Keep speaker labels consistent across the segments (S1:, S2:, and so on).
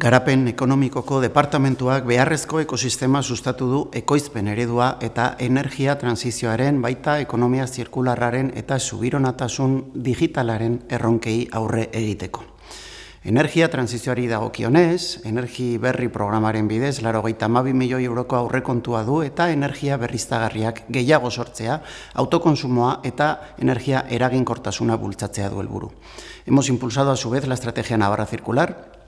S1: Garapen ekonomikoko departamentuak beharrezko ekosistema sustatu du ekoizpen eredua eta energia transizioaren baita ekonomia zirkularraren eta subironatasun digitalaren erronkei aurre egiteko. Energia transizioari dagokionez, energi berri programaren bidez, laro gaita milioi euroko aurrekontua du eta energia berriztagarriak gehiago sortzea, autokonsumoa eta energia eraginkortasuna bultzatzea du helburu. Hemos impulsado a su vez la estrategia Navarra Circular,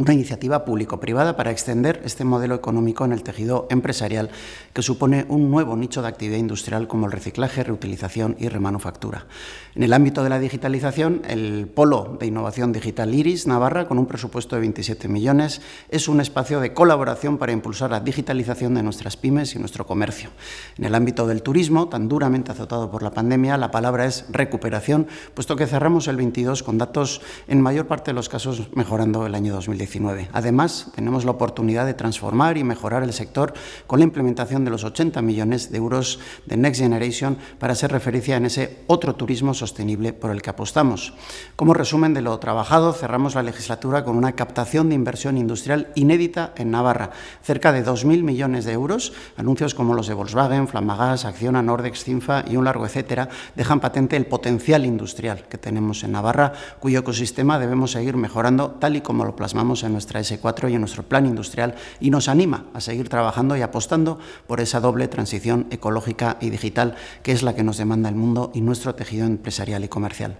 S1: una iniciativa público-privada para extender este modelo económico en el tejido empresarial que supone un nuevo nicho de actividad industrial como el reciclaje, reutilización y remanufactura. En el ámbito de la digitalización, el Polo de Innovación Digital Iris Navarra, con un presupuesto de 27 millones, es un espacio de colaboración para impulsar la digitalización de nuestras pymes y nuestro comercio. En el ámbito del turismo, tan duramente azotado por la pandemia, la palabra es recuperación, puesto que cerramos el 22 con datos en mayor parte de los casos mejorando el año 2019. Además, tenemos la oportunidad de transformar y mejorar el sector con la implementación de los 80 millones de euros de Next Generation para ser referencia en ese otro turismo sostenible por el que apostamos. Como resumen de lo trabajado, cerramos la legislatura con una captación de inversión industrial inédita en Navarra, cerca de 2.000 millones de euros. Anuncios como los de Volkswagen, Flamagas, Acciona, Nordex, Cinfa y un largo etcétera dejan patente el potencial industrial que tenemos en Navarra, cuyo ecosistema debemos seguir mejorando tal y como lo plasmamos en nuestra S4 y en nuestro plan industrial y nos anima a seguir trabajando y apostando por esa doble transición ecológica y digital que es la que nos demanda el mundo y nuestro tejido empresarial y comercial.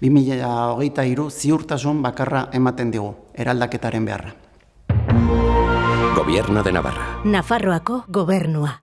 S1: 2008 iru ziurtasun bakarra ematen digu, eraldaketaren beharra.
S2: Gobierno de Navarra.
S3: Nafarroako gobernua.